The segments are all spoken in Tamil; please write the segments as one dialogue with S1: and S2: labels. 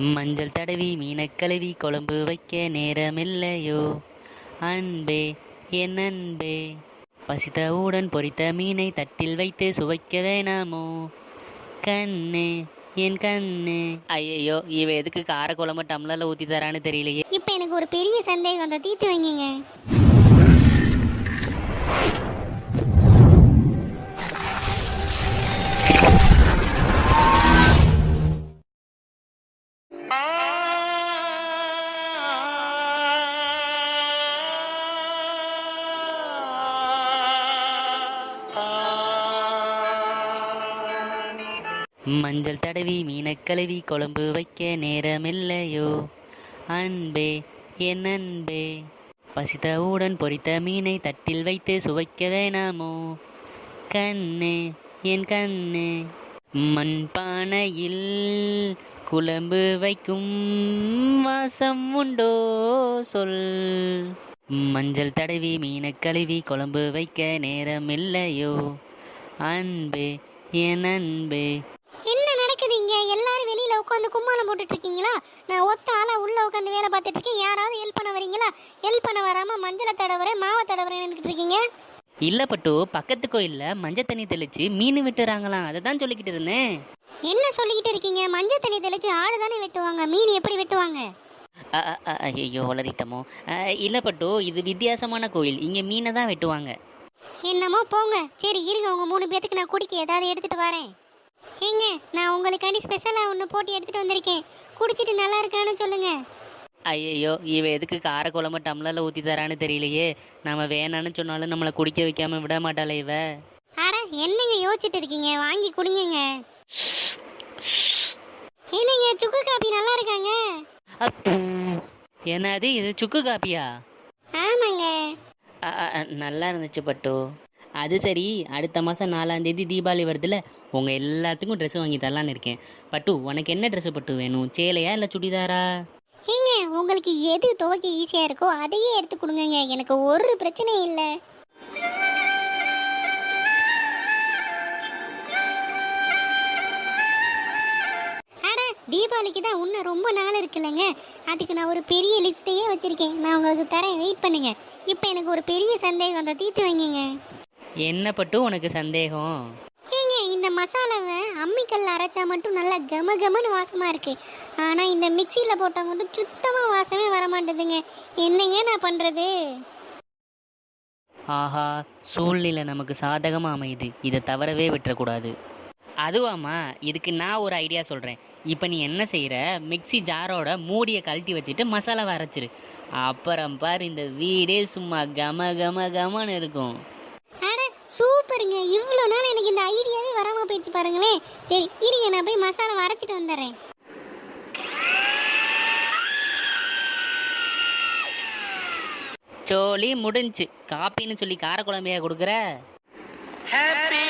S1: மஞ்சள் தடவி மீனைக் கழுவி குழம்பு வைக்க நேரமில்லையோ? அன்பே என் அன்பே. பசித்தவுடன் பொரித்த மீனை தட்டில் வைத்து சுவைக்க வேணாமோ? கண்ணே என் கண்ணே. ஐயையோ இவ எதுக்கு கார குழம்பு டம்ளர்ல ஊத்தி தரான்னு தெரியலையே.
S2: இப்போ எனக்கு ஒரு பெரிய சந்தேகம் அந்த தீர்த்து வைங்கங்க.
S1: மஞ்சள் தடவி மீனக்கழுவி குழம்பு வைக்க நேரமில்லையோ? அன்பே என் அன்பே. பசித்தவுடன் பொரித்த மீனை தட்டில் வைத்து சுவைக்க வேணாமோ? கண்ணே என் கண்ணே. மண்பானையில் குழம்பு வைக்கும் வாசம் உண்டோ? சொல். மஞ்சள் தடவி மீனக்கழுவி குழம்பு வைக்க நேரமில்லையோ? அன்பே என் அன்பே
S2: என்ன நடக்குது இங்க எல்லாரும் வெளியில உட்காந்து கும்மாளம் போட்டுட்டு இருக்கீங்களா நான் ஒத்த ஆளா உள்ள உட்காந்து வேலை பார்த்துட்டு இருக்கேன் யாராவது ஹெல்ப் பண்ண வரீங்களா? ஹெல்ப் பண்ண வராம மஞ்சளை தடவுறேன் மாவை தடவுறேன் நினைக்கிட்டு இருக்கீங்க
S1: இல்ல பட்டு பக்கத்து கோயில்ல மஞ்சள் தண்ணி தெளிச்சு மீன் வெட்டுறாங்களாம். அதை தான் சொல்லிக்கிட்டு இருந்தேன்.
S2: என்ன சொல்லிக்கிட்டு இருக்கீங்க? மஞ்சள் தண்ணி தெளிச்சு ஆடு தானே வெட்டுவாங்க. மீன் எப்படி வெட்டுவாங்க?
S1: ஐயோ வளரிட்டமோ. இல்ல பட்டு இது வித்தியாசமான கோயில். இங்க மீனை தான் வெட்டுவாங்க.
S2: என்னமோ போங்க. சரி இருங்க. உங்க மூணு பேத்துக்கு நான் குடிக்க ஏதாவது எடுத்துட்டு வரேன். ஏங்க நான் உங்களுக்காண்டி ஸ்பெஷலாக ஒன்று போட்டு எடுத்துட்டு வந்திருக்கேன். குடிச்சிட்டு நல்லா இருக்கான்னு சொல்லுங்க.
S1: ஐயோ இவ எதுக்கு கார குழம்பு டம்ளர்ல ஊத்தி தரான்னு தெரியலையே. நம்ம வேணான்னு சொன்னாலும் நம்மளை குடிக்க வைக்காம விட மாட்டாளே இவ.
S2: அட என்னங்க யோசிச்சுட்டு இருக்கீங்க? வாங்கி குடிங்கங்க. என்னங்க சுக்கு காபி நல்லா இருக்காங்க.
S1: என்னது இது சுக்கு காப்பியா
S2: ஆமாங்க.
S1: நல்லா இருந்துச்சு பட்டு. அது சரி. அடுத்த மாதம் நாலாம் தேதி தீபாவளி வருதுல உங்கள் எல்லாத்துக்கும் ட்ரெஸ் வாங்கி தரலான்னு இருக்கேன். பட்டு உனக்கு என்ன ட்ரெஸ் பட்டு வேணும்? சேலையா இல்லை சுடிதாரா?
S2: ஏங்க உங்களுக்கு எது துவைக்க ஈஸியாக இருக்கோ அதையே எடுத்து கொடுங்கங்க. எனக்கு ஒரு பிரச்சனையும் இல்லை. அட தீபாவளிக்கு தான் இன்னும் ரொம்ப நாள் இருக்குல்லங்க. அதுக்கு நான் ஒரு பெரிய லிஸ்ட்டையே வச்சிருக்கேன். நான் உங்களுக்கு தரேன். வெயிட் பண்ணுங்க. இப்போ எனக்கு ஒரு பெரிய சந்தேகம். அந்த தீர்த்து வைங்க
S1: என்ன பட்டு உனக்கு சந்தேகம்?
S2: ஏங்க இந்த மசாலாவை அம்மிக்கல்ல அரைச்சா மட்டும் நல்லா கம கமன்னு வாசமா இருக்கு. ஆனா இந்த மிக்சியில போட்டா மட்டும் சுத்தமா வாசமே வர மாட்டேதுங்க என்னங்க நான் பண்றது?
S1: ஆஹா சூழ்நிலை நமக்கு சாதகமாக அமையுது. இதை தவறவே விட்டுறக்கூடாது. அதுவாம்மா இதுக்கு நான் ஒரு ஐடியா சொல்கிறேன் இப்போ நீ என்ன செய்கிற மிக்ஸி ஜாரோட மூடியை கழட்டி வச்சுட்டு மசாலாவை அரைச்சிரு. அப்புறம் பாரு இந்த வீடே சும்மா கம கம கமன்னு இருக்கும்.
S2: சூப்பருங்க. இவ்வளோ நாள் எனக்கு இந்த ஐடியாவே வராம போயிடுச்சு பாருங்களேன். சரி இருங்க நான் போய் மசாலா அரைச்சிட்டு வந்துடுறேன்.
S1: சோலி முடிஞ்சு. காப்பின்னு சொல்லி காரக்குழம்பையா கொடுக்குற?
S3: ஹாப்பி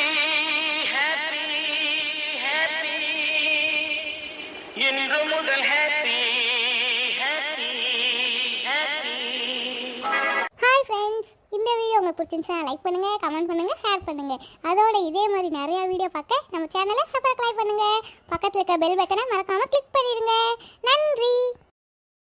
S2: உங்களுக்கு பிடிச்சிருந்துச்சுன்னா லைக் பண்ணுங்க கமெண்ட் பண்ணுங்க ஷேர் பண்ணுங்க. அதோட இதே மாதிரி நிறைய வீடியோ பார்க்க நம்ம சேனலை சப்ஸ்கிரைப் பண்ணுங்க. பக்கத்தில் இருக்க பெல் பட்டனை மறக்காமல் கிளிக் பண்ணிடுங்க. நன்றி.